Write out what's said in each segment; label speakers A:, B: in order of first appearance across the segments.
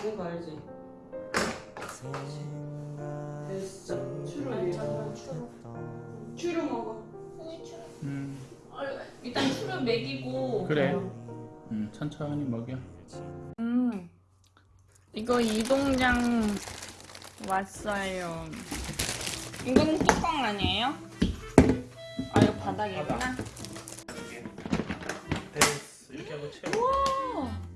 A: 먹은 거 알지? 됐어. 추루 추루 추루 먹어. 음. 아, 일단 추루 먹이고.
B: 그래. 음, 천천히 먹여.
A: 음 이거 이동장 왔어요. 이거는 뚜껑 아니에요? 아 이거 바닥이구나.
B: 바닥. 됐어 이렇게 하고 채워.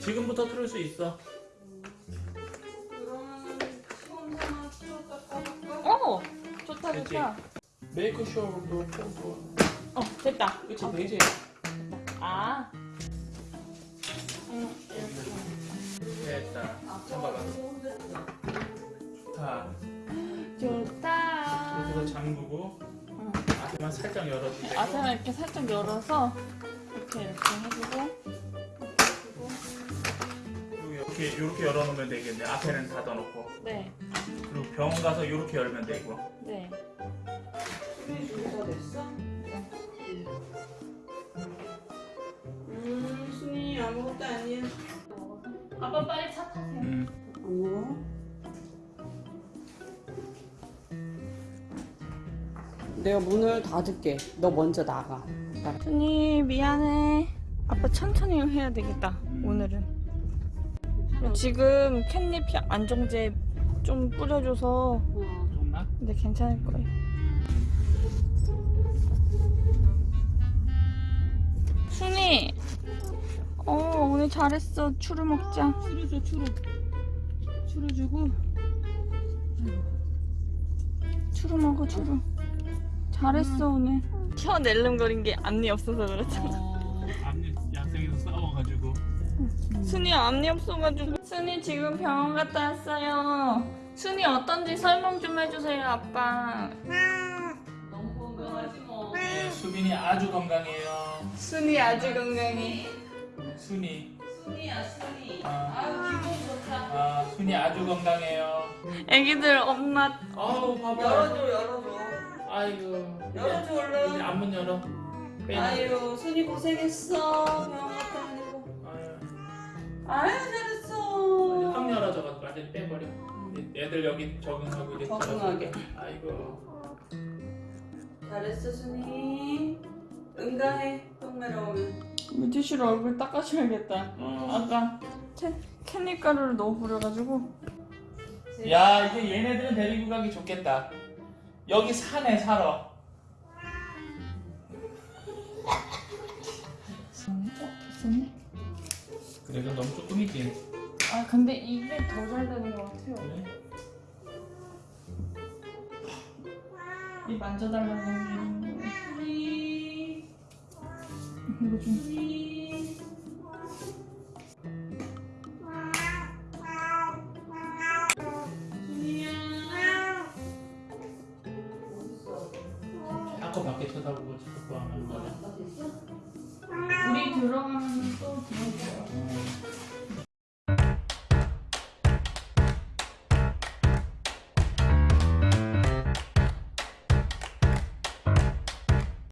B: 지금부터 틀을 수 있어.
A: 어 좋다
B: 그치?
A: 좋다.
B: 메이크 쇼도 켜고.
A: 어 됐다.
B: 그치,
A: 어,
B: 되지.
A: 아. 음,
B: 됐다. 잠깐만. 좋다.
A: 좋다.
B: 그래서 잠그고
A: 응.
B: 앞에만 살짝 되고.
A: 아세만 이렇게 살짝 열어서 이렇게 이렇게 해주고
B: 이렇게 이렇게 열어놓으면 되겠네. 앞에는 닫아놓고.
A: 네,
B: 그리고 병원 가서 이렇게 열면 되고.
A: 네.
C: 준비 준비가 됐어? 음, 순이 아무것도 아니야.
A: 아빠 빨리 차 타세요.
B: 음.
C: 안 먹어? 내가 문을 닫을게. 너 먼저 나가.
A: 순이 미안해. 아빠 천천히 해야 되겠다. 오늘은. 지금 캣닙 안정제 좀 뿌려줘서
B: 좋나?
A: 근데 괜찮을 거예요. 순이, 어 오늘 잘했어. 추루 먹자.
C: 추루 줘, 추루. 추루 주고.
A: 추루 먹어 추루. 잘했어 오늘. 혀 낼름거린 게 앞니 없어서 그렇잖아.
B: 어, 앞니 약생에서 싸워가지고.
A: 순이 앞니 없어가지고. 순이 지금 병원 갔다 왔어요. 순이 어떤지 설명 좀 해주세요 아빠.
C: 너무 건강하지 뭐.
B: 네, 수빈이 아주 건강해요.
A: 순이 아주 건강해.
B: 순이.
C: 순이야, 순이.
B: 아.
C: 아유, 기분 좋다.
B: 아, 순이 아주 건강해요.
A: 애기들 엄마
B: 아우, 봐봐.
C: 열어줘, 열어줘.
B: 아이고.
C: 열어줘, 얼른.
B: 앞문 열어. 빼.
C: 아유, 순이 고생했어. 병원.
B: 아유,
C: 잘했어.
B: 확 열어져가지고 완전 빼버려. 애들 여기 적응하고 이제
C: 적응하게.
B: 아이고.
C: 잘했어, 순이. 응가해, 똥매러 오면.
A: 물티슈로 얼굴 닦아줘야겠다.
B: 어.
A: 아까 캔, 캔잎 가루를 너무 뿌려가지고.
B: 야, 이제 얘네들은 데리고 가기 좋겠다. 여기 산에 살아. 그래도 너무 조금이지.
A: 아 근데 이게 더 잘 되는 것 같아요.
B: 그래?
A: 이 거.
C: 순이.
A: 이거 좀.
B: 밖에 쳐다보고 자꾸 하는 거야.
A: 우리 들어가면 또 들어가.